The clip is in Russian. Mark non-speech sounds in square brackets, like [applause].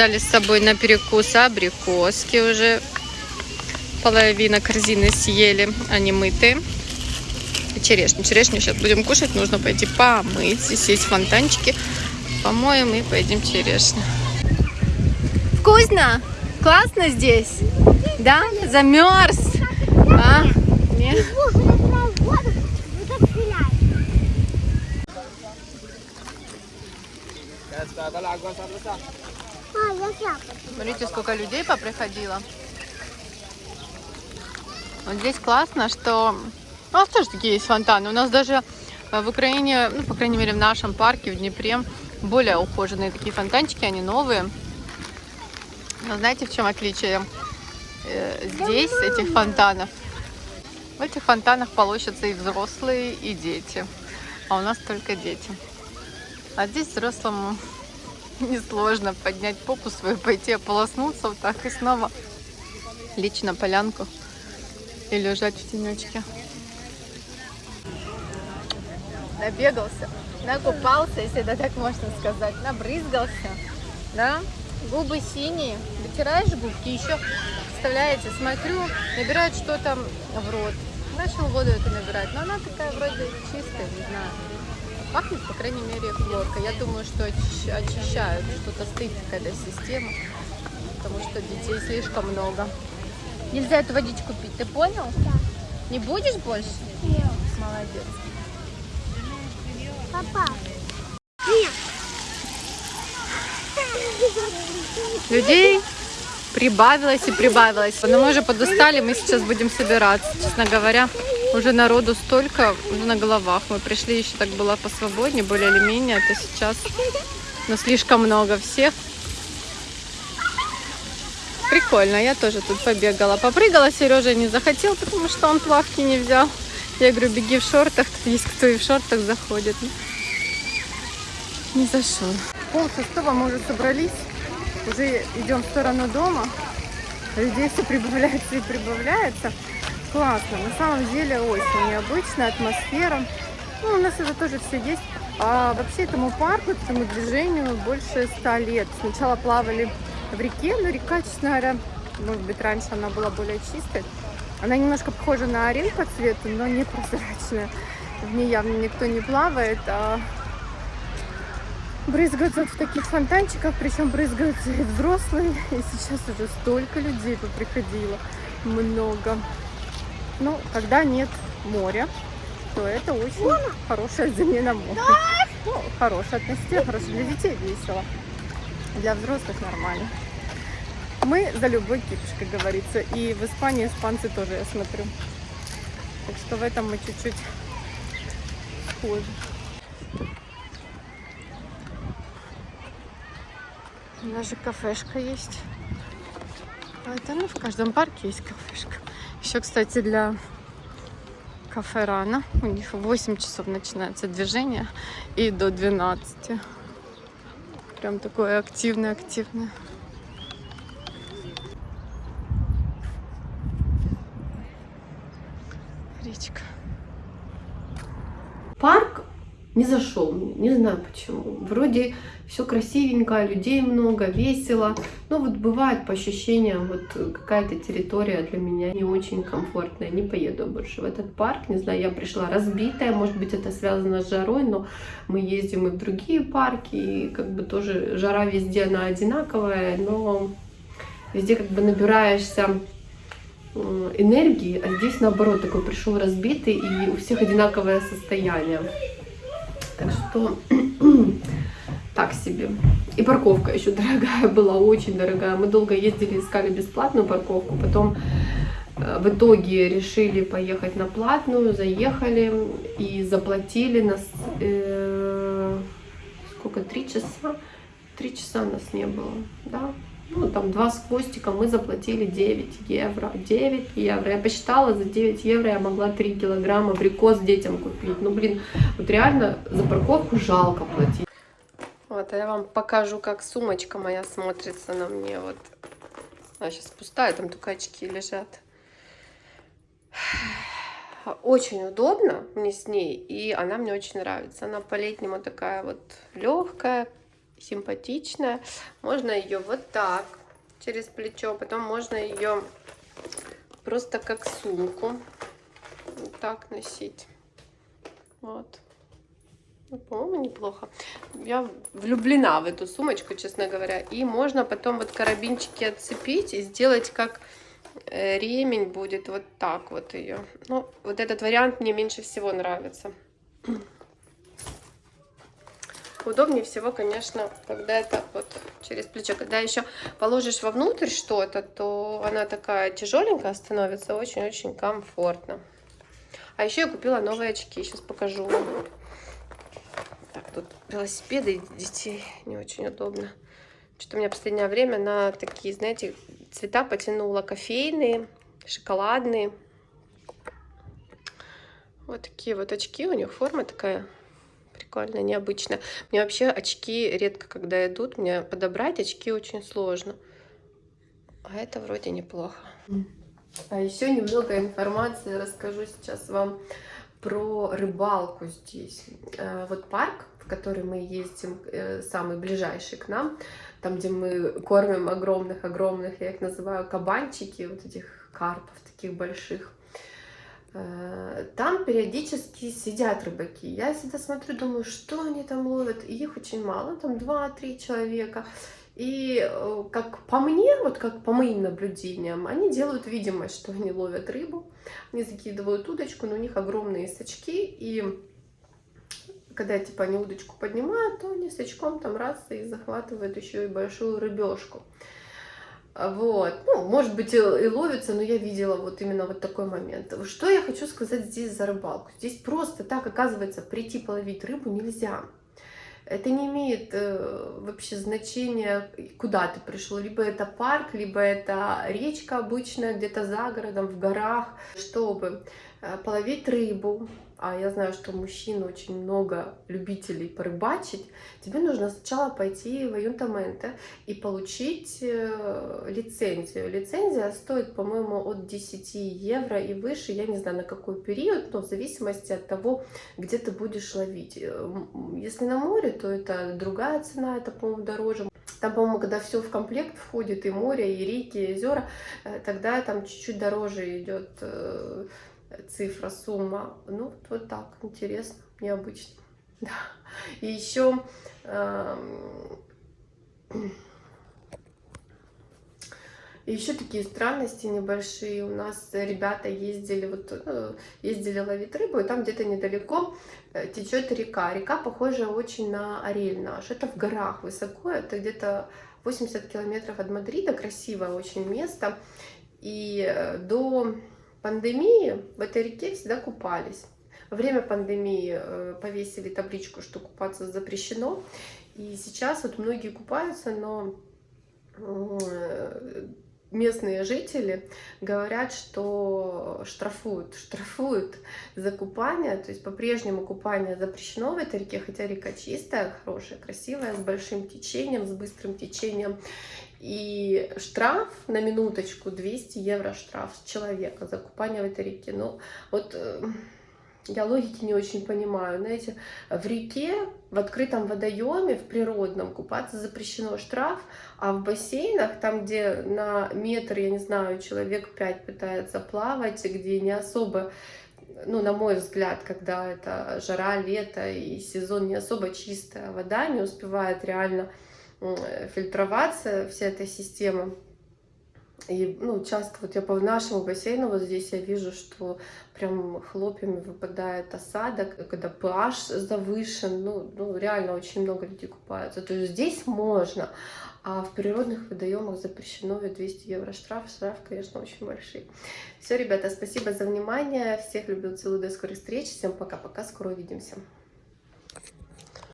Взяли с собой на перекус абрикоски уже. Половина корзины съели, они мытые. И черешню. Черешню сейчас будем кушать, нужно пойти помыть. Здесь есть фонтанчики. Помоем и поедим черешню. Вкусно? Классно здесь? Да? Замерз? А? Нет? Смотрите, сколько людей поприходило. Вот здесь классно, что... У нас тоже такие есть фонтаны. У нас даже в Украине, ну, по крайней мере, в нашем парке, в Днепре, более ухоженные такие фонтанчики, они новые. Но знаете, в чем отличие э, здесь, этих фонтанов? В этих фонтанах полощутся и взрослые, и дети. А у нас только дети. А здесь взрослому [laughs] несложно поднять попу свою, пойти ополоснуться вот так и снова лечь на полянку и лежать в тенечке. Набегался, накупался, если это так можно сказать, набрызгался, да? Губы синие, вытираешь губки, еще, представляете, смотрю, набирает что-то в рот. Начал воду это набирать, но она такая вроде чистая, не знаю. Пахнет, по крайней мере, хлорка. Я думаю, что очищают, что-то стоит какая-то система, потому что детей слишком много. Нельзя эту водичку пить, ты понял? Да. Не будешь больше? Нет. Молодец. Папа. Людей прибавилось и прибавилось. Но мы уже подустали, мы сейчас будем собираться. Честно говоря, уже народу столько, уже на головах. Мы пришли, еще так было посвободнее, более или менее. Это сейчас, но слишком много всех. Прикольно, я тоже тут побегала. Попрыгала, Сережа не захотел, потому что он плавки не взял. Я говорю, беги в шортах, тут есть кто и в шортах заходит. Не зашел. Пол шестого мы уже собрались, уже идем в сторону дома. Людей все прибавляется и прибавляется. Классно, на самом деле очень необычная атмосфера. Ну, у нас это тоже все есть. А вообще этому парку, этому движению больше ста лет. Сначала плавали в реке, но река, честно говоря, может быть, раньше она была более чистой. Она немножко похожа на Орель по цвету, но не прозрачная. В ней явно никто не плавает, а брызгаются в таких фонтанчиках, причем брызгаются и взрослые. И сейчас уже столько людей поприходило, много. Ну, когда нет моря, то это очень хорошая замена моря. Ну, хорошая относительно, хорошая для детей весело. Для взрослых нормально. Мы за любой кипиш, как говорится. И в Испании испанцы тоже, я смотрю. Так что в этом мы чуть-чуть схожи. Даже кафешка есть. А это ну, в каждом парке есть кафешка. Еще, кстати, для кафе рано. У них в 8 часов начинается движение и до 12. Прям такое активное-активное. Речка. Парк не зашел мне, не знаю почему. Вроде все красивенько, людей много, весело. Но вот бывает по ощущениям, вот какая-то территория для меня не очень комфортная. Не поеду больше в этот парк. Не знаю, я пришла разбитая, может быть это связано с жарой, но мы ездим и в другие парки, и как бы тоже жара везде она одинаковая, но везде как бы набираешься э, энергии, а здесь наоборот такой пришел разбитый и у всех одинаковое состояние. Так что [clears throat] так себе. И парковка еще дорогая [laughs] была, очень дорогая. Мы долго ездили, искали бесплатную парковку, потом э, в итоге решили поехать на платную, заехали и заплатили нас э, сколько, три часа? Три часа нас не было, да? Ну, там два с хвостиком, мы заплатили 9 евро. 9 евро. Я посчитала, за 9 евро я могла 3 килограмма абрикос детям купить. Ну, блин, вот реально за парковку жалко платить. Вот, а я вам покажу, как сумочка моя смотрится на мне. Вот, она сейчас пустая, там только очки лежат. Очень удобно мне с ней, и она мне очень нравится. Она по-летнему такая вот легкая, симпатичная. Можно ее вот так через плечо, потом можно ее просто как сумку вот так носить. Вот. Ну, по-моему, неплохо. Я влюблена в эту сумочку, честно говоря. И можно потом вот карабинчики отцепить и сделать как э, ремень будет вот так вот ее. Ну, вот этот вариант мне меньше всего нравится. Удобнее всего, конечно, когда это вот через плечо. Когда еще положишь вовнутрь что-то, то она такая тяжеленькая становится, очень-очень комфортно. А еще я купила новые очки, сейчас покажу вам. Так, тут велосипеды детей не очень удобно. Что-то у меня в последнее время на такие, знаете, цвета потянула. Кофейные, шоколадные. Вот такие вот очки. У них форма такая прикольная, необычная. Мне вообще очки редко когда идут. Мне подобрать очки очень сложно. А это вроде неплохо. А еще немного информации расскажу сейчас вам про рыбалку здесь. Э, вот парк, в который мы ездим, э, самый ближайший к нам, там, где мы кормим огромных-огромных, я их называю кабанчики, вот этих карпов таких больших. Э, там периодически сидят рыбаки. Я всегда смотрю, думаю, что они там ловят. Их очень мало, там 2-3 человека. И э, как по мне, вот как по моим наблюдениям, они делают видимость, что они ловят рыбу, они закидывают удочку, но у них огромные сачки, и когда типа они удочку поднимают, то они с очком там раз и захватывают еще и большую рыбешку. Вот, ну, может быть, и ловится, но я видела вот именно вот такой момент. Что я хочу сказать здесь за рыбалку? Здесь просто так, оказывается, прийти половить рыбу нельзя. Это не имеет э, вообще значения, куда ты пришел. Либо это парк, либо это речка обычная, где-то за городом, в горах. Чтобы половить рыбу, а я знаю, что мужчин очень много любителей порыбачить, тебе нужно сначала пойти в Аюнтаменте и получить э, лицензию. Лицензия стоит, по-моему, от 10 евро и выше, я не знаю на какой период, но в зависимости от того, где ты будешь ловить. Э, если на море, то это другая цена, это, по-моему, дороже. Там, по-моему, когда все в комплект входит, и море, и реки, и озера, э, тогда там чуть-чуть дороже идет цифра, сумма. Ну, вот, так, интересно, необычно. [laughs] Да. И еще... Э, еще такие странности небольшие. У нас ребята ездили, вот, э, ездили ловить рыбу, и там где-то недалеко э, течет река. Река похожа очень на Орель наш. Это в горах высоко, это где-то 80 километров от Мадрида. Красивое очень место. И э, до пандемии в этой реке всегда купались. Во время пандемии э, повесили табличку, что купаться запрещено. И сейчас вот многие купаются, но э, местные жители говорят, что штрафуют, штрафуют за купание, то есть по-прежнему купание запрещено в этой реке, хотя река чистая, хорошая, красивая, с большим течением, с быстрым течением. И штраф на минуточку 200 евро штраф с человека за купание в этой реке. Ну, вот э, я логики не очень понимаю. Знаете, в реке, в открытом водоеме, в природном купаться запрещено штраф, а в бассейнах, там, где на метр, я не знаю, человек 5 пытается плавать, где не особо ну, на мой взгляд, когда это жара, лето и сезон не особо чистая вода, не успевает реально фильтроваться, вся эта система. И, ну, часто вот я по нашему бассейну, вот здесь я вижу, что прям хлопьями выпадает осадок, когда pH завышен, ну, ну, реально очень много людей купаются. То есть здесь можно, а в природных водоемах запрещено 200 евро штраф. Штраф, конечно, очень большие. Все, ребята, спасибо за внимание. Всех люблю, целую, до скорых встреч. Всем пока-пока, скоро увидимся.